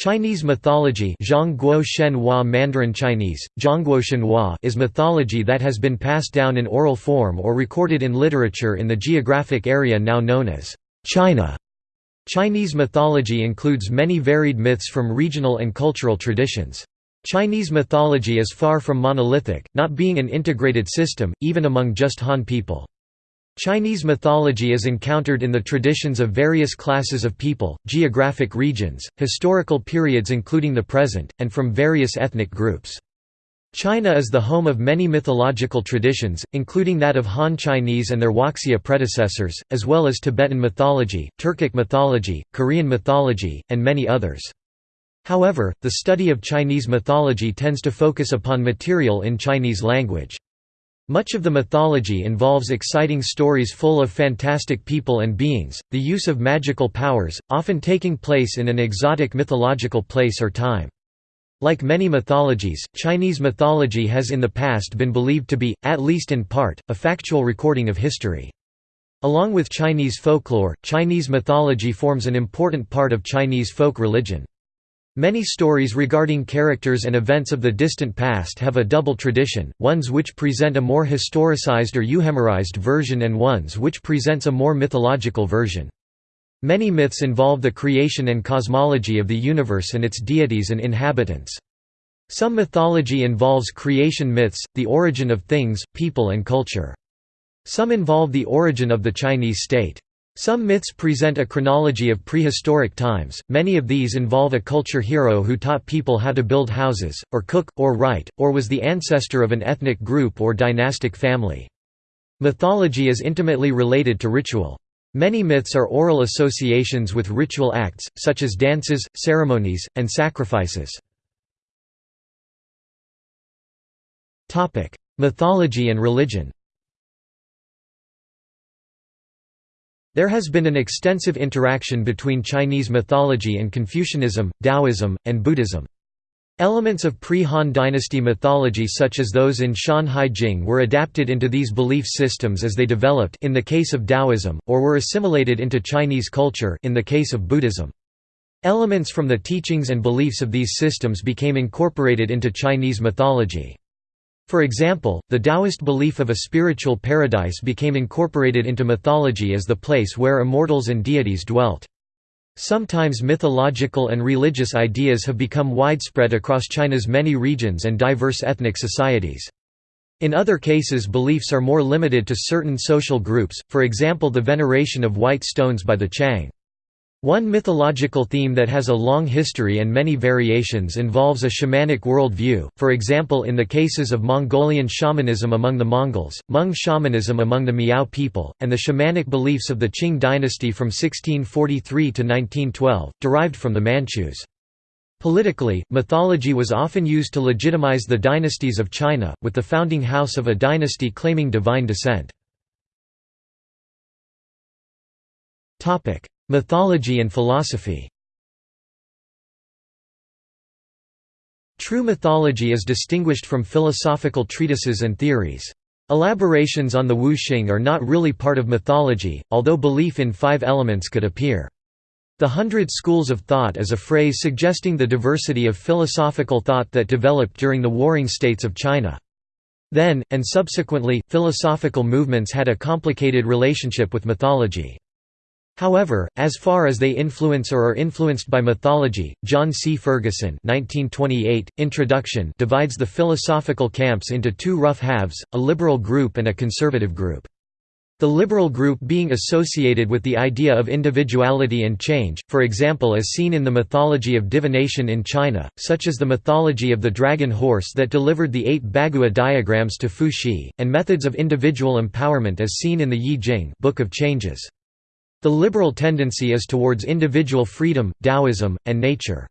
Chinese mythology Mandarin Chinese, is mythology that has been passed down in oral form or recorded in literature in the geographic area now known as China. Chinese mythology includes many varied myths from regional and cultural traditions. Chinese mythology is far from monolithic, not being an integrated system, even among just Han people. Chinese mythology is encountered in the traditions of various classes of people, geographic regions, historical periods including the present, and from various ethnic groups. China is the home of many mythological traditions, including that of Han Chinese and their Huaxia predecessors, as well as Tibetan mythology, Turkic mythology, Korean mythology, and many others. However, the study of Chinese mythology tends to focus upon material in Chinese language. Much of the mythology involves exciting stories full of fantastic people and beings, the use of magical powers, often taking place in an exotic mythological place or time. Like many mythologies, Chinese mythology has in the past been believed to be, at least in part, a factual recording of history. Along with Chinese folklore, Chinese mythology forms an important part of Chinese folk religion. Many stories regarding characters and events of the distant past have a double tradition, ones which present a more historicized or euhemerized version and ones which presents a more mythological version. Many myths involve the creation and cosmology of the universe and its deities and inhabitants. Some mythology involves creation myths, the origin of things, people and culture. Some involve the origin of the Chinese state. Some myths present a chronology of prehistoric times, many of these involve a culture hero who taught people how to build houses, or cook, or write, or was the ancestor of an ethnic group or dynastic family. Mythology is intimately related to ritual. Many myths are oral associations with ritual acts, such as dances, ceremonies, and sacrifices. Mythology and religion There has been an extensive interaction between Chinese mythology and Confucianism, Taoism, and Buddhism. Elements of pre-Han dynasty mythology such as those in Shan Hai Jing were adapted into these belief systems as they developed in the case of Taoism, or were assimilated into Chinese culture in the case of Buddhism. Elements from the teachings and beliefs of these systems became incorporated into Chinese mythology. For example, the Taoist belief of a spiritual paradise became incorporated into mythology as the place where immortals and deities dwelt. Sometimes mythological and religious ideas have become widespread across China's many regions and diverse ethnic societies. In other cases beliefs are more limited to certain social groups, for example the veneration of white stones by the Qiang. One mythological theme that has a long history and many variations involves a shamanic worldview. for example in the cases of Mongolian shamanism among the Mongols, Hmong shamanism among the Miao people, and the shamanic beliefs of the Qing dynasty from 1643 to 1912, derived from the Manchus. Politically, mythology was often used to legitimize the dynasties of China, with the founding house of a dynasty claiming divine descent. Mythology and philosophy True mythology is distinguished from philosophical treatises and theories. Elaborations on the Wu Xing are not really part of mythology, although belief in five elements could appear. The Hundred Schools of Thought is a phrase suggesting the diversity of philosophical thought that developed during the warring states of China. Then, and subsequently, philosophical movements had a complicated relationship with mythology. However, as far as they influence or are influenced by mythology, John C. Ferguson 1928, Introduction divides the philosophical camps into two rough halves, a liberal group and a conservative group. The liberal group being associated with the idea of individuality and change, for example as seen in the mythology of divination in China, such as the mythology of the dragon horse that delivered the eight Bagua diagrams to Fu Xi, and methods of individual empowerment as seen in the Yi Jing Book of Changes. The liberal tendency is towards individual freedom, Taoism, and nature.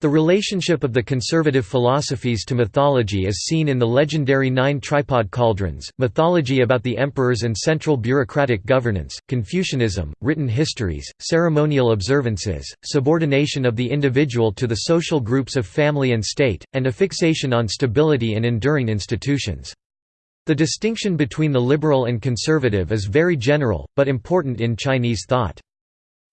The relationship of the conservative philosophies to mythology is seen in the legendary Nine Tripod Cauldrons, mythology about the emperors and central bureaucratic governance, Confucianism, written histories, ceremonial observances, subordination of the individual to the social groups of family and state, and a fixation on stability and enduring institutions. The distinction between the liberal and conservative is very general, but important in Chinese thought.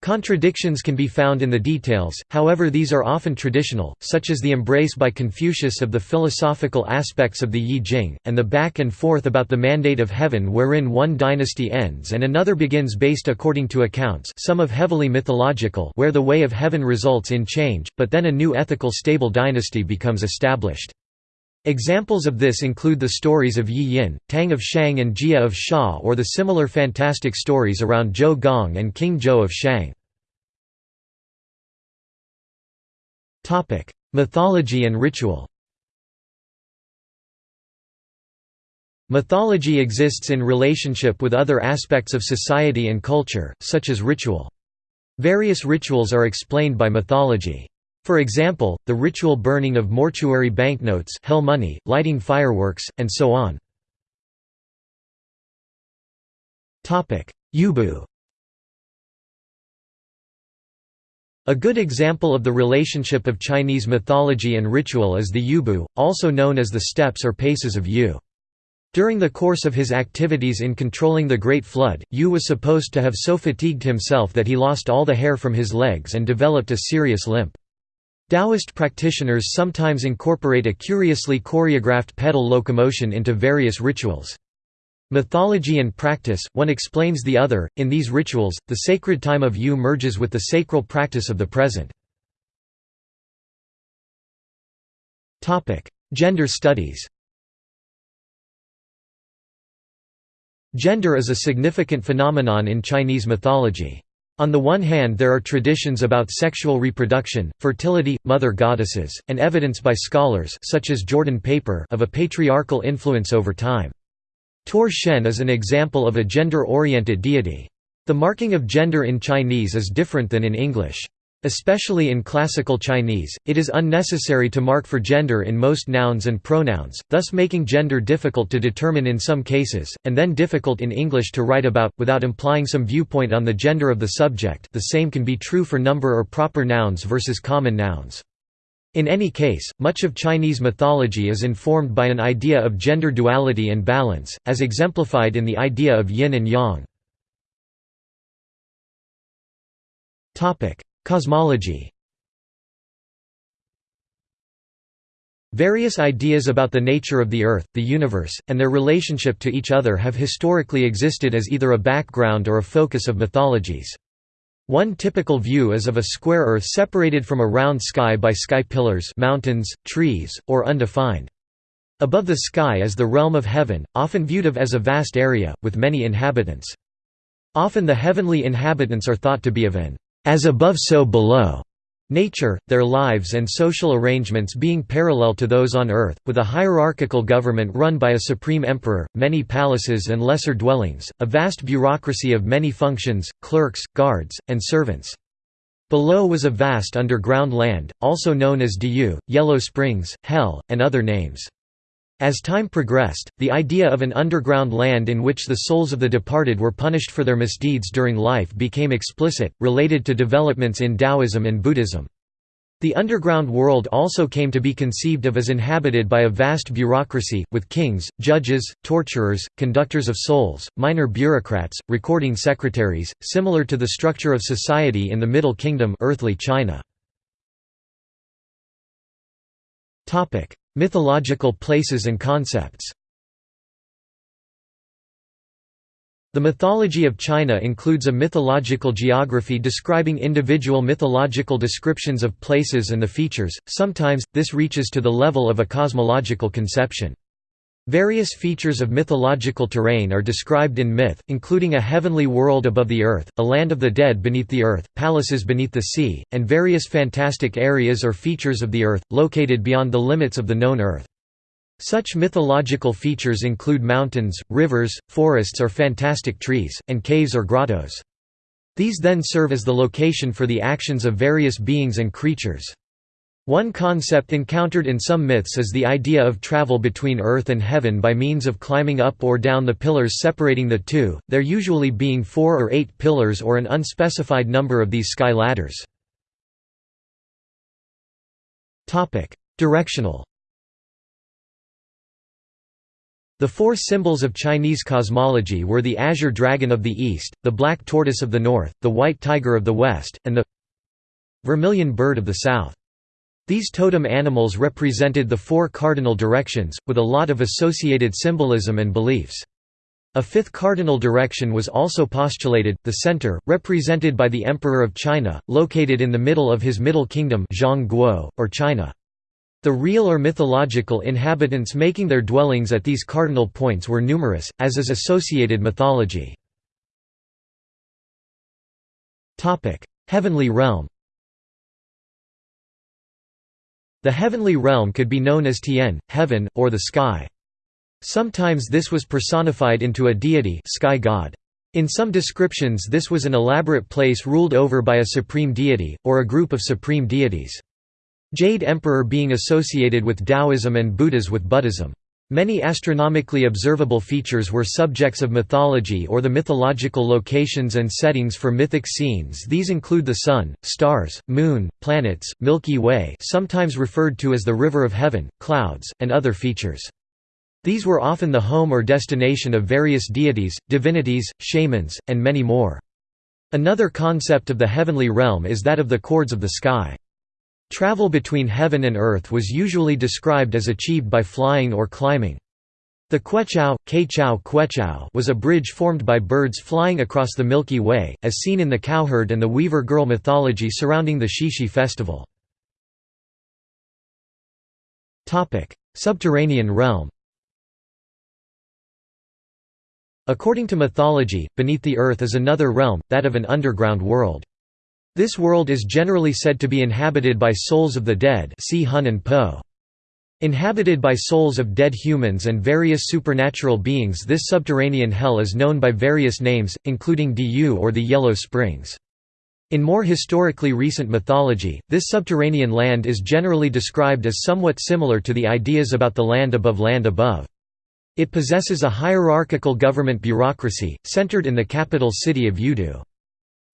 Contradictions can be found in the details, however these are often traditional, such as the embrace by Confucius of the philosophical aspects of the Yi Jing, and the back and forth about the mandate of heaven wherein one dynasty ends and another begins based according to accounts some of heavily mythological where the way of heaven results in change, but then a new ethical stable dynasty becomes established. Examples of this include the stories of Yi Yin, Tang of Shang and Jia of Xia or the similar fantastic stories around Zhou Gong and King Zhou of Shang. Mythology and ritual Mythology exists in relationship with other aspects of society and culture, such as ritual. Various rituals are explained by mythology. For example, the ritual burning of mortuary banknotes hell money, lighting fireworks, and so on. Yubu A good example of the relationship of Chinese mythology and ritual is the Yubu, also known as the steps or paces of Yu. During the course of his activities in controlling the Great Flood, Yu was supposed to have so fatigued himself that he lost all the hair from his legs and developed a serious limp. Taoist practitioners sometimes incorporate a curiously choreographed pedal locomotion into various rituals. Mythology and practice, one explains the other. In these rituals, the sacred time of Yu merges with the sacral practice of the present. Gender studies Gender is a significant phenomenon in Chinese mythology. On the one hand there are traditions about sexual reproduction, fertility, mother goddesses, and evidence by scholars such as Jordan Paper of a patriarchal influence over time. Tu'er Shen is an example of a gender-oriented deity. The marking of gender in Chinese is different than in English. Especially in classical Chinese, it is unnecessary to mark for gender in most nouns and pronouns, thus making gender difficult to determine in some cases, and then difficult in English to write about, without implying some viewpoint on the gender of the subject the same can be true for number or proper nouns versus common nouns. In any case, much of Chinese mythology is informed by an idea of gender duality and balance, as exemplified in the idea of yin and yang. Cosmology Various ideas about the nature of the Earth, the universe, and their relationship to each other have historically existed as either a background or a focus of mythologies. One typical view is of a square Earth separated from a round sky by sky pillars mountains, trees, or undefined. Above the sky is the realm of heaven, often viewed of as a vast area, with many inhabitants. Often the heavenly inhabitants are thought to be of an as above so below nature, their lives and social arrangements being parallel to those on earth, with a hierarchical government run by a supreme emperor, many palaces and lesser dwellings, a vast bureaucracy of many functions, clerks, guards, and servants. Below was a vast underground land, also known as Diyu, Yellow Springs, Hell, and other names. As time progressed, the idea of an underground land in which the souls of the departed were punished for their misdeeds during life became explicit, related to developments in Taoism and Buddhism. The underground world also came to be conceived of as inhabited by a vast bureaucracy, with kings, judges, torturers, conductors of souls, minor bureaucrats, recording secretaries, similar to the structure of society in the Middle Kingdom earthly China. Mythological places and concepts The mythology of China includes a mythological geography describing individual mythological descriptions of places and the features, sometimes, this reaches to the level of a cosmological conception. Various features of mythological terrain are described in myth, including a heavenly world above the earth, a land of the dead beneath the earth, palaces beneath the sea, and various fantastic areas or features of the earth, located beyond the limits of the known earth. Such mythological features include mountains, rivers, forests or fantastic trees, and caves or grottos. These then serve as the location for the actions of various beings and creatures. One concept encountered in some myths is the idea of travel between earth and heaven by means of climbing up or down the pillars separating the two, there usually being four or eight pillars or an unspecified number of these sky ladders. Directional The four symbols of Chinese cosmology were the azure dragon of the east, the black tortoise of the north, the white tiger of the west, and the vermilion bird of the south. These totem animals represented the four cardinal directions, with a lot of associated symbolism and beliefs. A fifth cardinal direction was also postulated, the center, represented by the Emperor of China, located in the middle of his Middle Kingdom or China. The real or mythological inhabitants making their dwellings at these cardinal points were numerous, as is associated mythology. Heavenly realm The heavenly realm could be known as Tian, heaven, or the sky. Sometimes this was personified into a deity sky god. In some descriptions this was an elaborate place ruled over by a supreme deity, or a group of supreme deities. Jade Emperor being associated with Taoism and Buddhas with Buddhism. Many astronomically observable features were subjects of mythology or the mythological locations and settings for mythic scenes these include the Sun, stars, Moon, planets, Milky Way sometimes referred to as the River of Heaven, clouds, and other features. These were often the home or destination of various deities, divinities, shamans, and many more. Another concept of the heavenly realm is that of the chords of the sky. Travel between heaven and earth was usually described as achieved by flying or climbing. The Queqiao, Queqiao Queqiao was a bridge formed by birds flying across the Milky Way, as seen in the cowherd and the weaver girl mythology surrounding the Qixi festival. Subterranean realm According to mythology, beneath the earth is another realm, that of an underground world. This world is generally said to be inhabited by souls of the dead see Hun and Po. Inhabited by souls of dead humans and various supernatural beings this subterranean hell is known by various names, including Diyu or the Yellow Springs. In more historically recent mythology, this subterranean land is generally described as somewhat similar to the ideas about the land above land above. It possesses a hierarchical government bureaucracy, centered in the capital city of Youdu.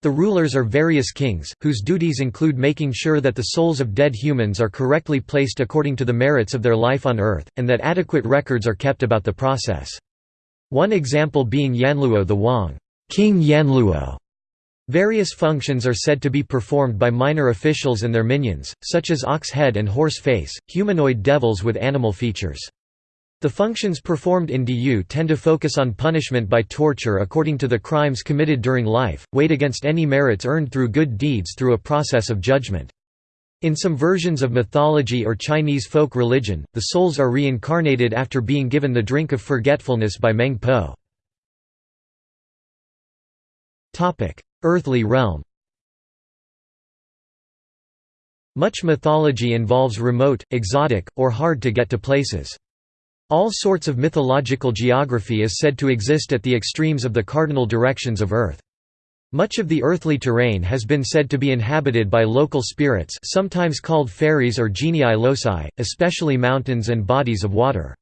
The rulers are various kings, whose duties include making sure that the souls of dead humans are correctly placed according to the merits of their life on Earth, and that adequate records are kept about the process. One example being Yanluo the Wang King Yanluo". Various functions are said to be performed by minor officials and their minions, such as ox head and horse face, humanoid devils with animal features. The functions performed in Diyu tend to focus on punishment by torture according to the crimes committed during life, weighed against any merits earned through good deeds through a process of judgment. In some versions of mythology or Chinese folk religion, the souls are reincarnated after being given the drink of forgetfulness by Meng Po. Earthly realm Much mythology involves remote, exotic, or hard-to-get-to places. All sorts of mythological geography is said to exist at the extremes of the cardinal directions of Earth. Much of the earthly terrain has been said to be inhabited by local spirits sometimes called fairies or genii loci, especially mountains and bodies of water.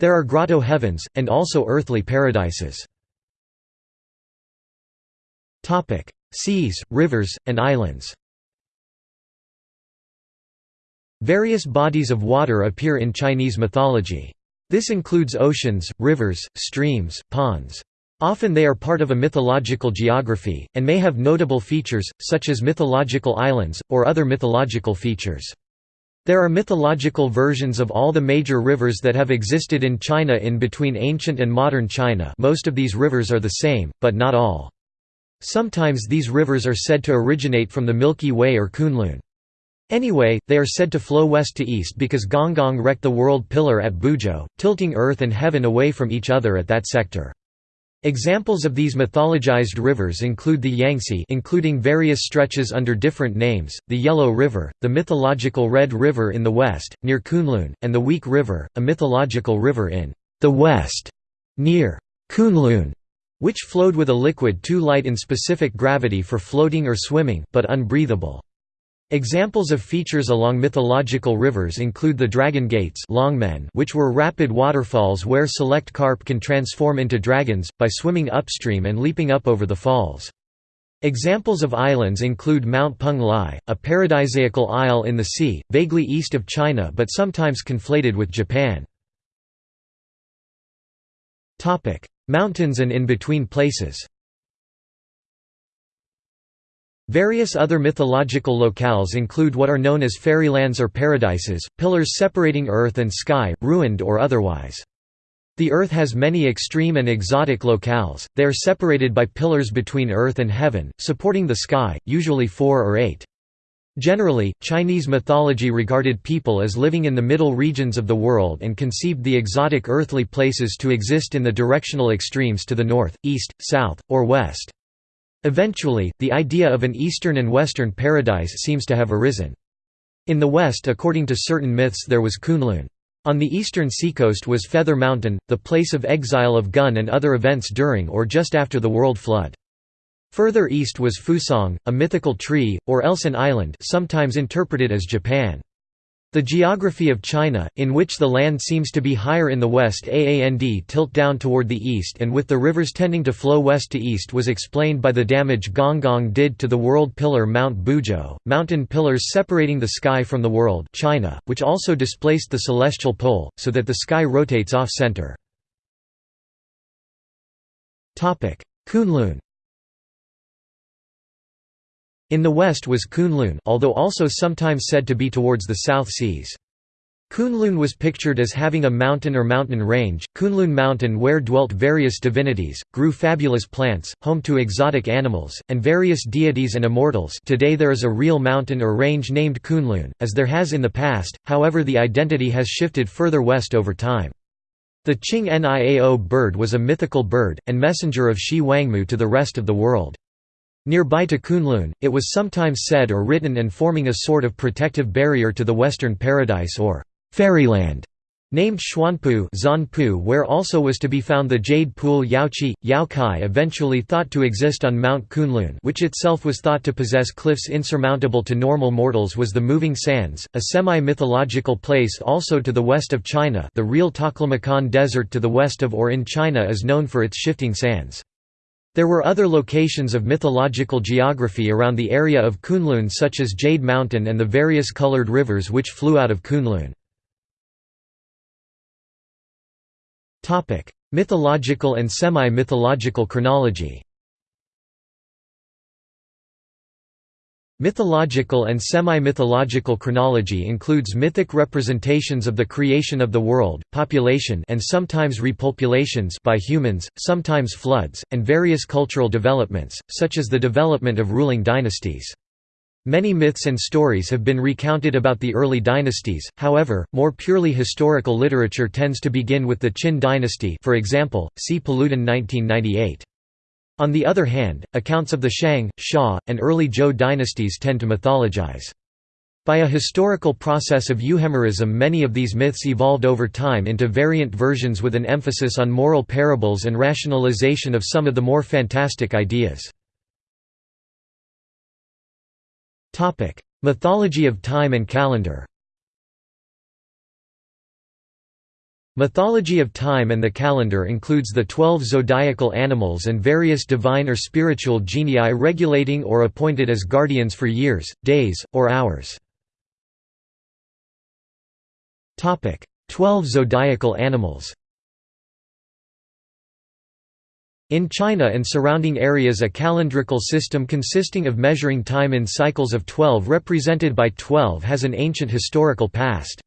There are grotto heavens, and also earthly paradises. Seas, rivers, and islands Various bodies of water appear in Chinese mythology. This includes oceans, rivers, streams, ponds. Often they are part of a mythological geography, and may have notable features, such as mythological islands, or other mythological features. There are mythological versions of all the major rivers that have existed in China in between ancient and modern China most of these rivers are the same, but not all. Sometimes these rivers are said to originate from the Milky Way or Kunlun. Anyway, they are said to flow west to east because Gonggong wrecked the world pillar at Buzhou, tilting earth and heaven away from each other at that sector. Examples of these mythologized rivers include the Yangtze including various stretches under different names, the Yellow River, the mythological Red River in the west, near Kunlun, and the Weak River, a mythological river in the west, near Kunlun, which flowed with a liquid too light in specific gravity for floating or swimming, but unbreathable. Examples of features along mythological rivers include the dragon gates longmen which were rapid waterfalls where select carp can transform into dragons, by swimming upstream and leaping up over the falls. Examples of islands include Mount Peng Lai, a paradisiacal isle in the sea, vaguely east of China but sometimes conflated with Japan. Mountains and in-between places Various other mythological locales include what are known as fairylands or paradises, pillars separating earth and sky, ruined or otherwise. The earth has many extreme and exotic locales, they are separated by pillars between earth and heaven, supporting the sky, usually four or eight. Generally, Chinese mythology regarded people as living in the middle regions of the world and conceived the exotic earthly places to exist in the directional extremes to the north, east, south, or west. Eventually, the idea of an eastern and western paradise seems to have arisen. In the west according to certain myths there was Kunlun. On the eastern seacoast was Feather Mountain, the place of exile of Gun and other events during or just after the world flood. Further east was Fusang, a mythical tree, or else an island sometimes interpreted as Japan. The geography of China, in which the land seems to be higher in the west aand tilt down toward the east and with the rivers tending to flow west to east was explained by the damage Gonggong did to the world pillar Mount Buzhou, mountain pillars separating the sky from the world China, which also displaced the celestial pole, so that the sky rotates off-center. Kunlun in the west was Kunlun although also sometimes said to be towards the South Seas. Kunlun was pictured as having a mountain or mountain range, Kunlun Mountain where dwelt various divinities, grew fabulous plants, home to exotic animals, and various deities and immortals today there is a real mountain or range named Kunlun, as there has in the past, however the identity has shifted further west over time. The Qing Niao bird was a mythical bird, and messenger of Xi Wangmu to the rest of the world. Nearby to Kunlun, it was sometimes said or written and forming a sort of protective barrier to the Western Paradise or Fairyland, named Xuanpu Zanpu where also was to be found the jade pool Yaoqi, Yaokai eventually thought to exist on Mount Kunlun which itself was thought to possess cliffs insurmountable to normal mortals was the Moving Sands, a semi-mythological place also to the west of China the real Taklamakan Desert to the west of or in China is known for its shifting sands. There were other locations of mythological geography around the area of Kunlun such as Jade Mountain and the various colored rivers which flew out of Kunlun. Mythological and semi-mythological chronology Mythological and semi-mythological chronology includes mythic representations of the creation of the world, population and sometimes repopulations by humans, sometimes floods, and various cultural developments, such as the development of ruling dynasties. Many myths and stories have been recounted about the early dynasties, however, more purely historical literature tends to begin with the Qin dynasty for example, see Paludan 1998. On the other hand, accounts of the Shang, Xia, and early Zhou dynasties tend to mythologize. By a historical process of euhemerism many of these myths evolved over time into variant versions with an emphasis on moral parables and rationalization of some of the more fantastic ideas. Mythology of time and calendar Mythology of time and the calendar includes the twelve zodiacal animals and various divine or spiritual genii regulating or appointed as guardians for years, days, or hours. Twelve zodiacal animals In China and surrounding areas a calendrical system consisting of measuring time in cycles of twelve represented by twelve has an ancient historical past.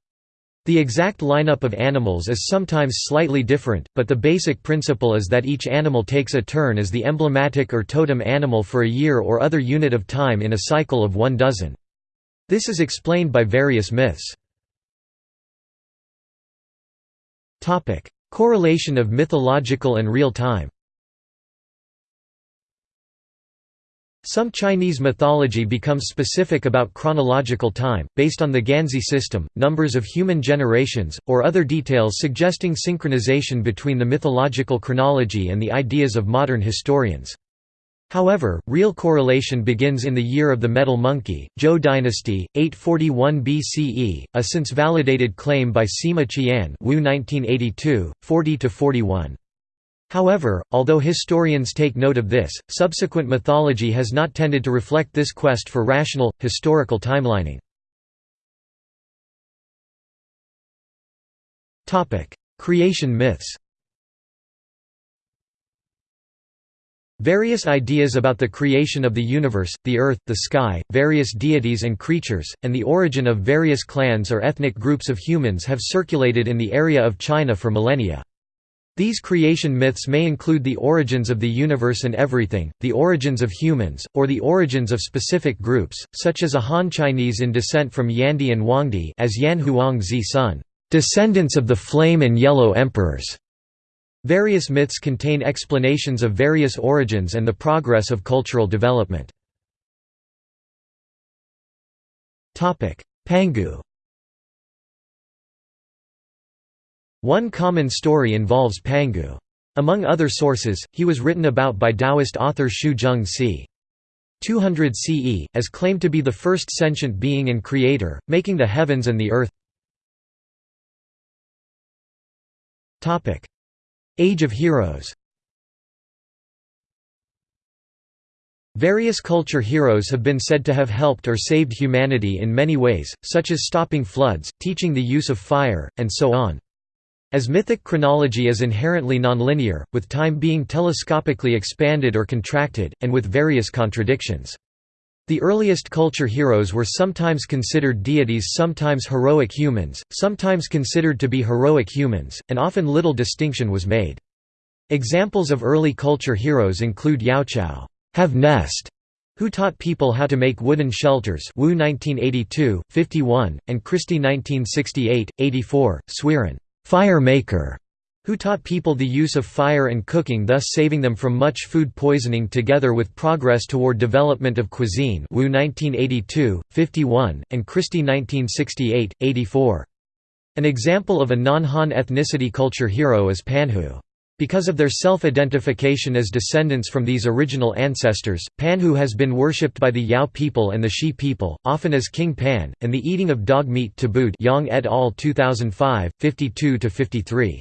The exact lineup of animals is sometimes slightly different, but the basic principle is that each animal takes a turn as the emblematic or totem animal for a year or other unit of time in a cycle of one dozen. This is explained by various myths. Correlation of mythological and real time Some Chinese mythology becomes specific about chronological time, based on the Ganzhi system, numbers of human generations, or other details suggesting synchronization between the mythological chronology and the ideas of modern historians. However, real correlation begins in the year of the metal monkey, Zhou dynasty, 841 BCE, a since validated claim by Sima Qian Wu 1982, 40–41. However, although historians take note of this, subsequent mythology has not tended to reflect this quest for rational, historical timelining. Creation myths Various ideas about the creation of the universe, the earth, the sky, various deities and creatures, and the origin of various clans or ethnic groups of humans have circulated in the area of China for millennia. These creation myths may include the origins of the universe and everything, the origins of humans, or the origins of specific groups, such as a Han Chinese in descent from Yandi and Huangdi as Yan Huang Zi Sun, descendants of the Flame and Yellow Emperors. Various myths contain explanations of various origins and the progress of cultural development. Pangu One common story involves Pangu. Among other sources, he was written about by Taoist author Xu Zheng c. 200 CE, as claimed to be the first sentient being and creator, making the heavens and the earth. Age of Heroes Various culture heroes have been said to have helped or saved humanity in many ways, such as stopping floods, teaching the use of fire, and so on. As mythic chronology is inherently nonlinear, with time being telescopically expanded or contracted, and with various contradictions. The earliest culture heroes were sometimes considered deities sometimes heroic humans, sometimes considered to be heroic humans, and often little distinction was made. Examples of early culture heroes include Yaochao have nest, who taught people how to make wooden shelters Wu 1982, 51, and Christie 1968, 84, Suiren fire maker, who taught people the use of fire and cooking thus saving them from much food poisoning together with progress toward development of cuisine Wu 1982, 51, and Christie 1968, 84. An example of a non-Han ethnicity culture hero is Panhu. Because of their self-identification as descendants from these original ancestors, Panhu has been worshipped by the Yao people and the She people, often as King Pan, and the eating of dog meat tabooed Yang et al. 2005, 52–53.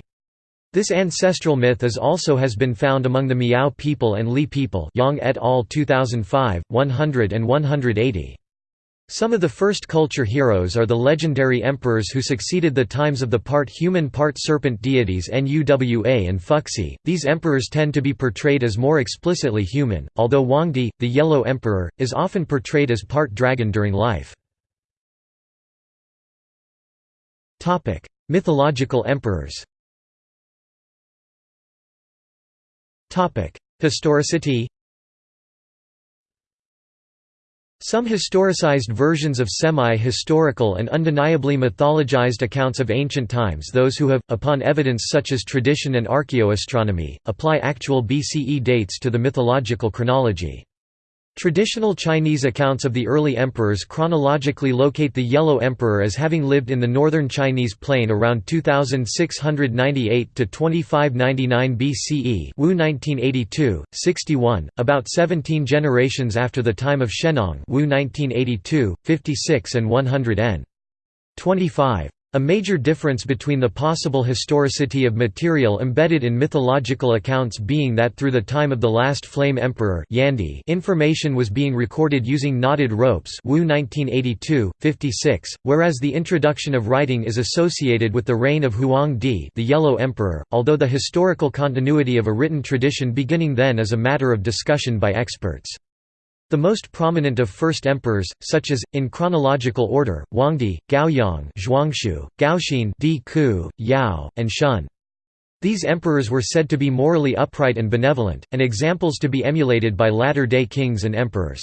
This ancestral myth is also has been found among the Miao people and Li people Yang et al. 2005, 100 and 180. Some of the first culture heroes are the legendary emperors who succeeded the times of the part-human part-serpent deities Nuwa and Fuxi. These emperors tend to be portrayed as more explicitly human, although Huangdi, the Yellow Emperor, is often portrayed as part dragon during life. Mythological emperors Historicity Some historicized versions of semi-historical and undeniably mythologized accounts of ancient times those who have, upon evidence such as tradition and archaeoastronomy, apply actual BCE dates to the mythological chronology. Traditional Chinese accounts of the early emperors chronologically locate the Yellow Emperor as having lived in the northern Chinese plain around 2698 to 2599 BCE. Wu 1982, 61, about 17 generations after the time of Shennong. Wu 1982, 56 and 100 n. 25. A major difference between the possible historicity of material embedded in mythological accounts being that through the time of the last Flame Emperor Yandi information was being recorded using knotted ropes Wu 1982, 56, whereas the introduction of writing is associated with the reign of Huang Di the Yellow Emperor, although the historical continuity of a written tradition beginning then is a matter of discussion by experts. The most prominent of first emperors, such as, in chronological order, Huangdi, Gaoyang Zhuanxu, Gaoxin Di Ku, Yao, and Shun. These emperors were said to be morally upright and benevolent, and examples to be emulated by latter-day kings and emperors.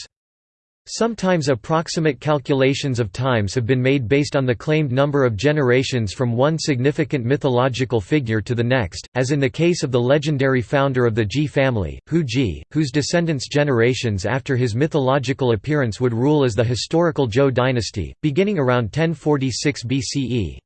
Sometimes approximate calculations of times have been made based on the claimed number of generations from one significant mythological figure to the next, as in the case of the legendary founder of the Ji family, Hou Ji, whose descendants generations after his mythological appearance would rule as the historical Zhou dynasty, beginning around 1046 BCE.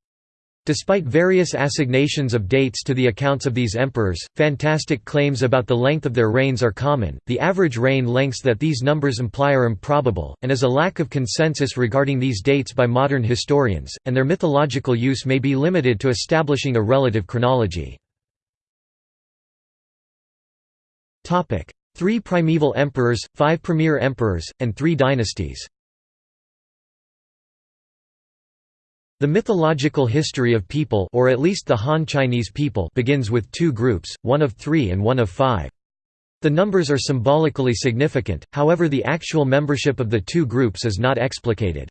Despite various assignations of dates to the accounts of these emperors, fantastic claims about the length of their reigns are common. The average reign lengths that these numbers imply are improbable, and is a lack of consensus regarding these dates by modern historians, and their mythological use may be limited to establishing a relative chronology. Three primeval emperors, five premier emperors, and three dynasties The mythological history of people or at least the Han Chinese people begins with two groups, one of three and one of five. The numbers are symbolically significant, however the actual membership of the two groups is not explicated.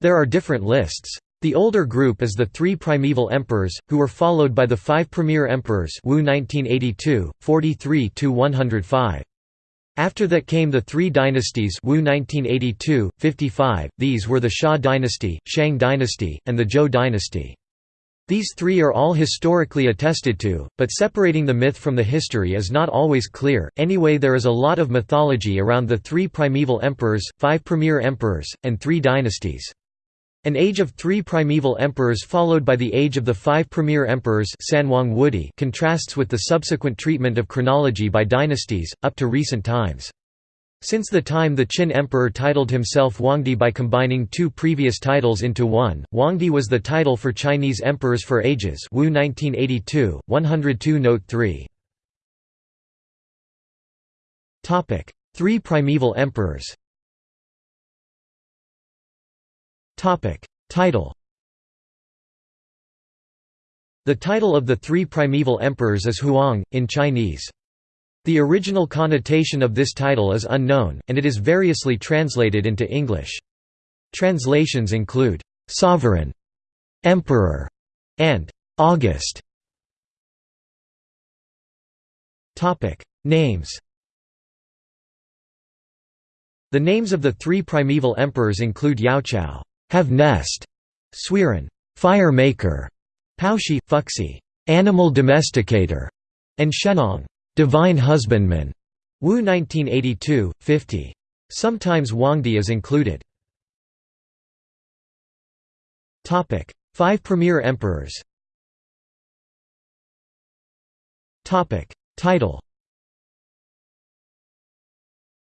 There are different lists. The older group is the three primeval emperors, who were followed by the five premier emperors Wu 1982, 43–105. After that came the three dynasties Wu 1982, 55, these were the Xia dynasty, Shang dynasty, and the Zhou dynasty. These three are all historically attested to, but separating the myth from the history is not always clear. Anyway, there is a lot of mythology around the three primeval emperors, five premier emperors, and three dynasties. An age of three primeval emperors followed by the age of the five premier emperors Sanhuang Wudi contrasts with the subsequent treatment of chronology by dynasties, up to recent times. Since the time the Qin emperor titled himself Huangdi by combining two previous titles into one, Huangdi was the title for Chinese emperors for ages Wu 1982, 102 Note 3. Three primeval emperors Title The title of the three primeval emperors is Huang, in Chinese. The original connotation of this title is unknown, and it is variously translated into English. Translations include, "'sovereign'", "'emperor' and "'August'". Names The names of the three primeval emperors include Yaochao have nest", Suiren fire maker, Paoshi, Fuxi animal domesticator, and Shennong, Divine Husbandman, Wu 1982, 50. Sometimes Huangdi is included. Topic: Five premier emperors Topic: Title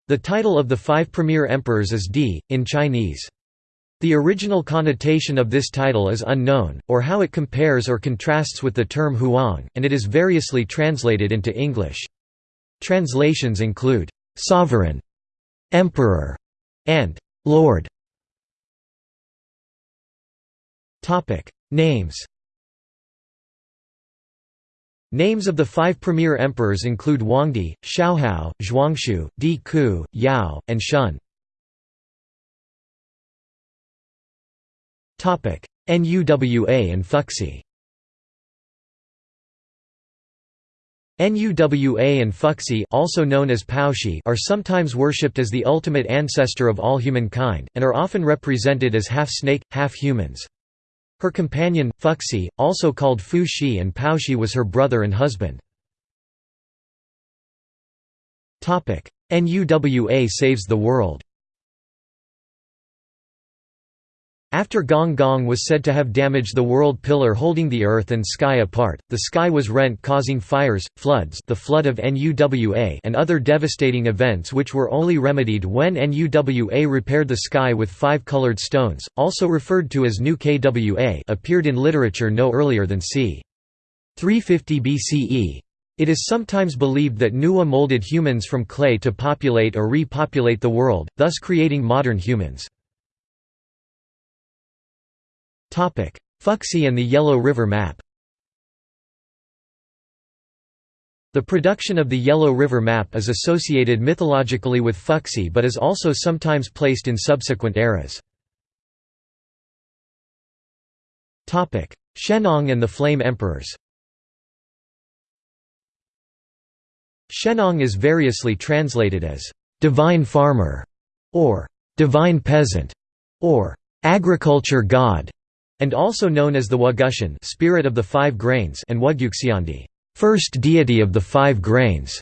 The title of the five premier emperors is Di, in Chinese. The original connotation of this title is unknown, or how it compares or contrasts with the term Huang, and it is variously translated into English. Translations include, "'sovereign'", "'emperor'", and "'lord'". Names Names of the five premier emperors include Huangdi, Shaohao, Zhuanxu, Di Ku, Yao, and Shun. NUWA and Fuxi Nuwa and Fuxi also known as Paoshi are sometimes worshipped as the ultimate ancestor of all humankind, and are often represented as half-snake, half-humans. Her companion, Fuxi, also called Fu Shi and Paoshi was her brother and husband. NUWA saves the world After Gong Gong was said to have damaged the world pillar holding the earth and sky apart, the sky was rent causing fires, floods the flood of NUWA and other devastating events which were only remedied when NUWA repaired the sky with five colored stones, also referred to as New KWA appeared in literature no earlier than c. 350 BCE. It is sometimes believed that Nuwa molded humans from clay to populate or repopulate the world, thus creating modern humans. Fuxi and the Yellow River map The production of the Yellow River map is associated mythologically with Fuxi but is also sometimes placed in subsequent eras. Shennong and the Flame Emperors Shennong is variously translated as «divine farmer» or «divine peasant» or «agriculture god» and also known as the Wugushen spirit of the five grains and Wuguxiandi first deity of the five grains.